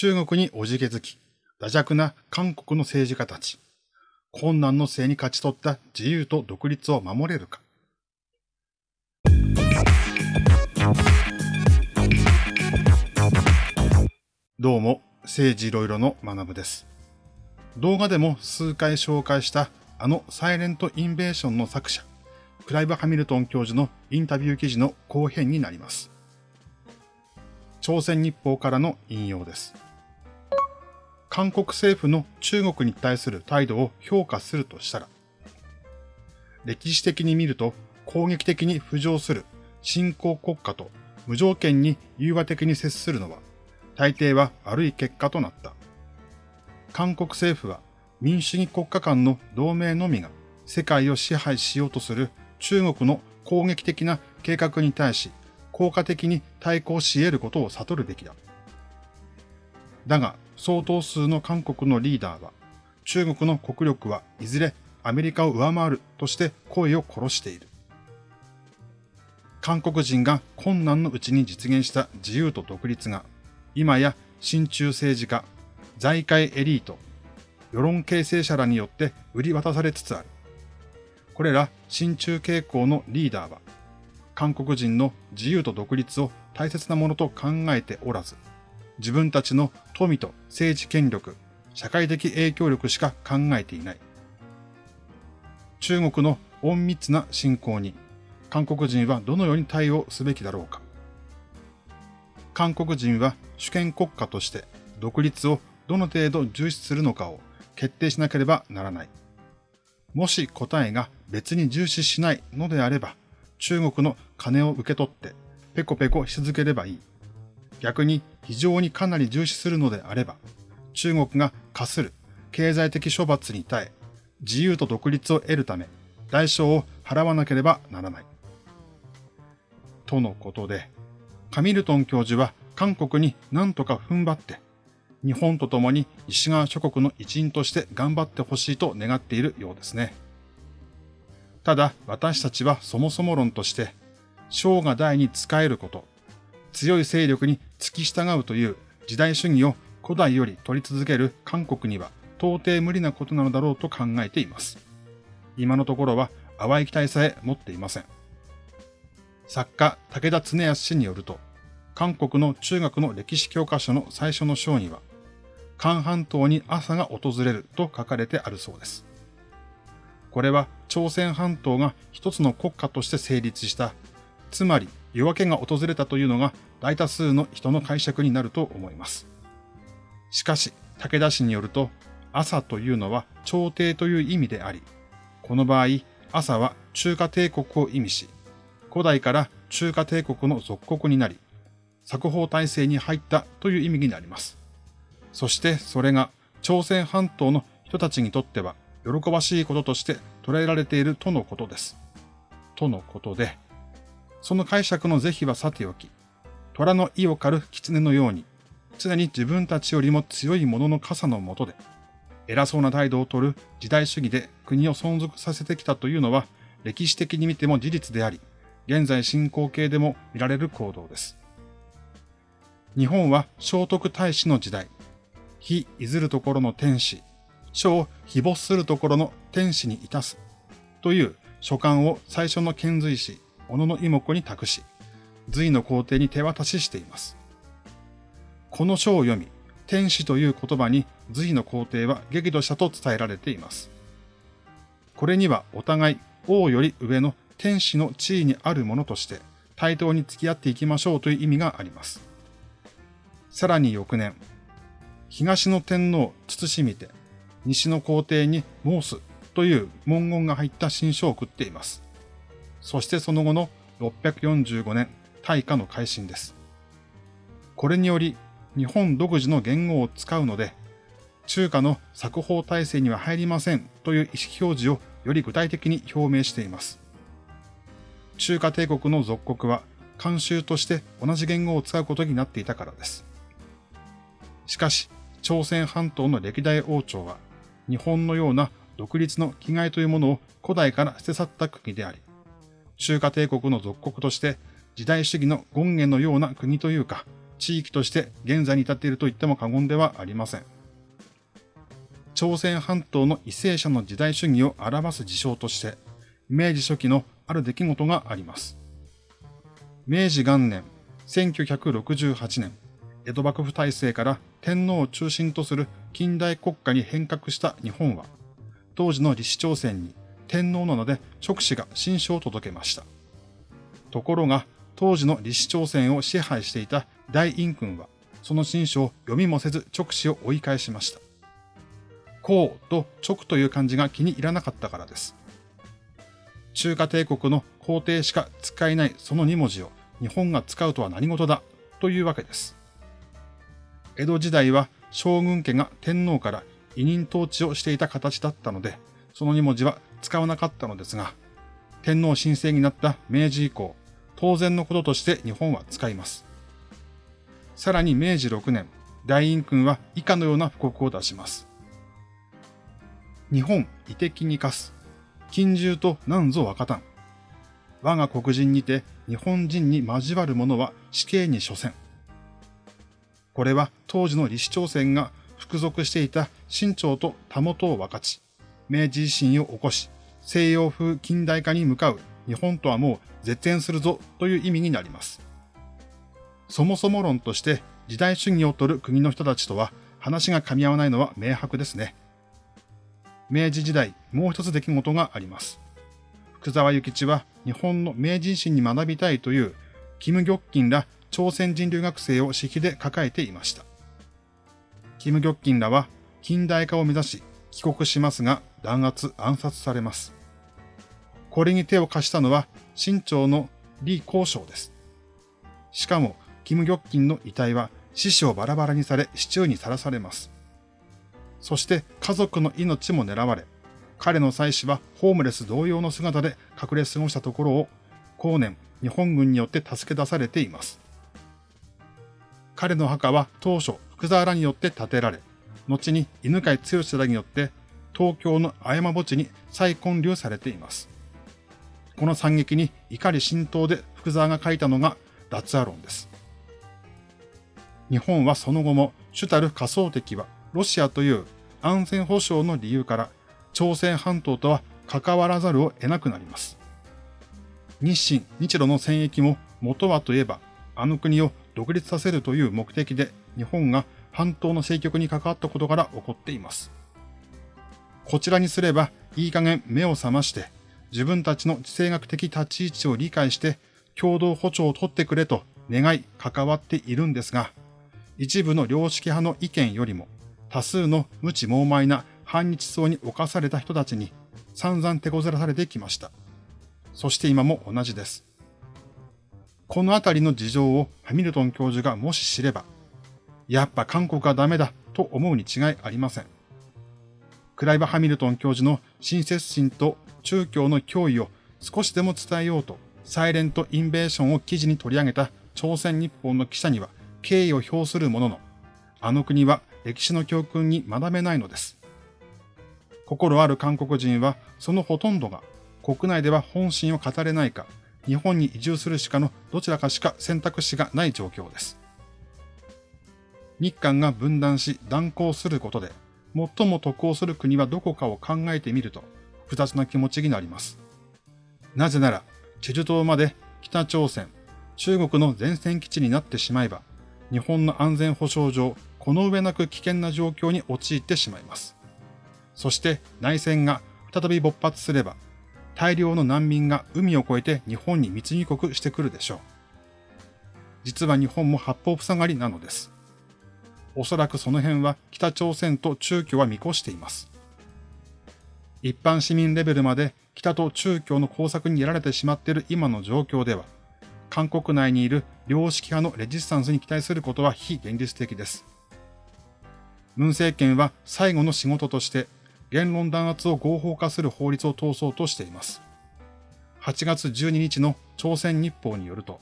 中国におじけづき、惰弱な韓国の政治家たち、困難の末に勝ち取った自由と独立を守れるか。どうも、政治いろいろの学部です。動画でも数回紹介したあのサイレントインベーションの作者、クライブ・ハミルトン教授のインタビュー記事の後編になります。朝鮮日報からの引用です。韓国政府の中国に対する態度を評価するとしたら、歴史的に見ると攻撃的に浮上する新興国家と無条件に融和的に接するのは、大抵は悪い結果となった。韓国政府は民主主義国家間の同盟のみが世界を支配しようとする中国の攻撃的な計画に対し効果的に対抗し得ることを悟るべきだ。だが、相当数の韓国のリーダーは、中国の国力はいずれアメリカを上回るとして声を殺している。韓国人が困難のうちに実現した自由と独立が、今や親中政治家、財界エリート、世論形成者らによって売り渡されつつある。これら親中傾向のリーダーは、韓国人の自由と独立を大切なものと考えておらず、自分たちの富と政治権力、社会的影響力しか考えていない。中国の隠密な侵攻に、韓国人はどのように対応すべきだろうか。韓国人は主権国家として独立をどの程度重視するのかを決定しなければならない。もし答えが別に重視しないのであれば、中国の金を受け取ってペコペコし続ければいい。逆に非常にかなり重視するのであれば、中国が課する経済的処罰に耐え、自由と独立を得るため、代償を払わなければならない。とのことで、カミルトン教授は韓国に何とか踏ん張って、日本と共に西側諸国の一員として頑張ってほしいと願っているようですね。ただ私たちはそもそも論として、生が大に仕えること、強い勢力に付き従うという時代主義を古代より取り続ける韓国には到底無理なことなのだろうと考えています。今のところは淡い期待さえ持っていません。作家武田恒康氏によると、韓国の中学の歴史教科書の最初の章には、韓半島に朝が訪れると書かれてあるそうです。これは朝鮮半島が一つの国家として成立した、つまり夜明けが訪れたというのが大多数の人の解釈になると思います。しかし、武田氏によると、朝というのは朝廷という意味であり、この場合、朝は中華帝国を意味し、古代から中華帝国の属国になり、作法体制に入ったという意味になります。そしてそれが朝鮮半島の人たちにとっては喜ばしいこととして捉えられているとのことです。とのことで、その解釈の是非はさておき、虎の意を狩る狐のように、常に自分たちよりも強い者の傘のもとで、偉そうな態度をとる時代主義で国を存続させてきたというのは、歴史的に見ても事実であり、現在進行形でも見られる行動です。日本は聖徳太子の時代、非いずるところの天使書を非没するところの天使にいたすという書簡を最初の遣隋使、小野の妹子に託し、隋の皇帝に手渡ししています。この書を読み、天使という言葉に隋の皇帝は激怒したと伝えられています。これにはお互い王より上の天使の地位にあるものとして対等に付き合っていきましょうという意味があります。さらに翌年、東の天皇慎みて、西の皇帝に申すという文言が入った新書を送っています。そしてその後の645年大化の改新です。これにより日本独自の言語を使うので、中華の作法体制には入りませんという意思表示をより具体的に表明しています。中華帝国の属国は慣習として同じ言語を使うことになっていたからです。しかし、朝鮮半島の歴代王朝は日本のような独立の気概というものを古代から捨て去った国であり、中華帝国の属国として時代主義の権限のような国というか、地域として現在に至っていると言っても過言ではありません。朝鮮半島の為政者の時代主義を表す事象として、明治初期のある出来事があります。明治元年、1968年、江戸幕府体制から天皇を中心とする近代国家に変革した日本は、当時の李氏朝鮮に天皇なので直使が新書を届けました。ところが、当時の李氏朝鮮を支配していた大陰君は、その新書を読みもせず直使を追い返しました。こうと直という漢字が気に入らなかったからです。中華帝国の皇帝しか使えないその2文字を日本が使うとは何事だというわけです。江戸時代は将軍家が天皇から委任統治をしていた形だったので、その2文字は使わなかったのですが、天皇神聖になった明治以降、当然のこととして日本は使います。さらに明治6年、大陰君は以下のような布告を出します。日本遺敵に課す。近獣と何ぞ若たん。我が黒人にて日本人に交わる者は死刑に処せん。これは当時の李氏朝鮮が服属していた清朝とたもとを分かち、明治維新を起こし、西洋風近代化に向かう日本とはもう絶縁するぞという意味になります。そもそも論として時代主義を取る国の人たちとは話が噛み合わないのは明白ですね。明治時代、もう一つ出来事があります。福沢諭吉は日本の明治維新に学びたいという、キム・ギョッキンら朝鮮人留学生を私費で抱えていました。キム・ギョッキンらは近代化を目指し帰国しますが弾圧暗殺されます。これに手を貸したのは清朝の李光章です。しかも、キム・ギョッキンの遺体は死死をバラバラにされ、市中にさらされます。そして家族の命も狙われ、彼の妻子はホームレス同様の姿で隠れ過ごしたところを、後年日本軍によって助け出されています。彼の墓は当初福沢らによって建てられ、後に犬飼剛らによって東京の綾山墓地に再建立されています。この惨劇に怒り浸透で福沢が書いたのが脱アロンです。日本はその後も主たる仮想敵はロシアという安全保障の理由から朝鮮半島とは関わらざるを得なくなります。日清、日露の戦役も元はといえば、あの国を独立させるという目的で日本が半島の政局に関わったことから起こっています。こちらにすれば、いい加減目を覚まして、自分たちの地政学的立ち位置を理解して、共同歩調を取ってくれと願い関わっているんですが、一部の良識派の意見よりも、多数の無知猛昧な反日層に侵された人たちに散々手こずらされてきました。そして今も同じです。このあたりの事情をハミルトン教授がもし知れば、やっぱ韓国はダメだと思うに違いありません。クライバ・ハミルトン教授の親切心と中共の脅威を少しでも伝えようと、サイレント・インベーションを記事に取り上げた朝鮮日報の記者には敬意を表するものの、あの国は歴史の教訓に学べないのです。心ある韓国人はそのほとんどが国内では本心を語れないか、日本に移住するしかのどちらかしか選択肢がない状況です。日韓が分断し断交することで、最も得をする国はどこかを考えてみると、複雑な気持ちになります。なぜなら、チェジュ島まで北朝鮮、中国の前線基地になってしまえば、日本の安全保障上、この上なく危険な状況に陥ってしまいます。そして内戦が再び勃発すれば、大量の難民が海を越えて日本に密入国してくるでしょう。実は日本も八方塞がりなのです。おそらくその辺は北朝鮮と中共は見越しています。一般市民レベルまで北と中共の工作にやられてしまっている今の状況では、韓国内にいる良識派のレジスタンスに期待することは非現実的です。文政権は最後の仕事として言論弾圧を合法化する法律を通そうとしています。8月12日の朝鮮日報によると、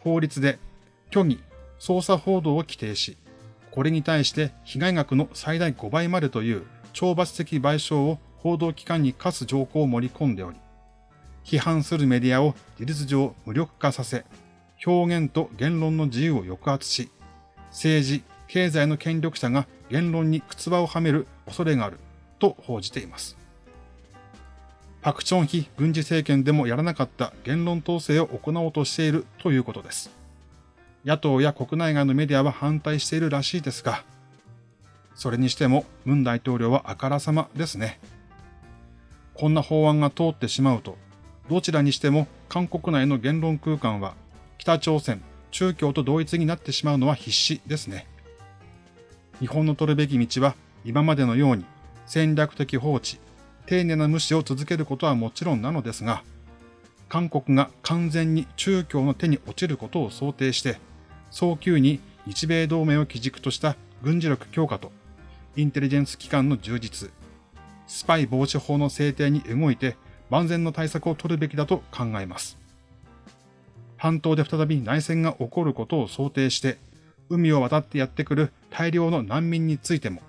法律で虚偽、捜査報道を規定し、これに対して被害額の最大5倍までという懲罰的賠償を報道機関に課す条項を盛り込んでおり、批判するメディアを事実上無力化させ、表現と言論の自由を抑圧し、政治、経済の権力者が言論に靴場をはめる恐れがあると報じています。パクチョンヒ軍事政権でもやらなかった言論統制を行おうとしているということです。野党や国内外のメディアは反対しているらしいですが、それにしてもムン大統領はあからさまですね。こんな法案が通ってしまうと、どちらにしても韓国内の言論空間は北朝鮮、中共と同一になってしまうのは必至ですね。日本の取るべき道は今までのように戦略的放置、丁寧な無視を続けることはもちろんなのですが、韓国が完全に中共の手に落ちることを想定して、早急に日米同盟を基軸とした軍事力強化と、インテリジェンス機関の充実、スパイ防止法の制定に動いて万全の対策を取るべきだと考えます。半島で再び内戦が起こることを想定して、海を渡ってやってくる大量の難民についても、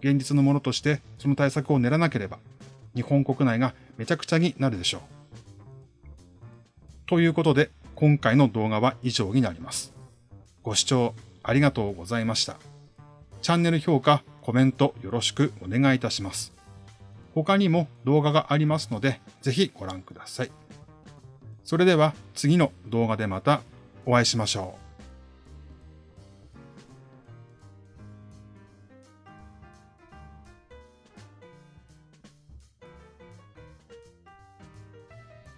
現実のものとしてその対策を練らなければ、日本国内がめちゃくちゃになるでしょう。ということで、今回の動画は以上になります。ご視聴ありがとうございました。チャンネル評価、コメントよろしくお願いいたします。他にも動画がありますので、ぜひご覧ください。それでは次の動画でまたお会いしましょう。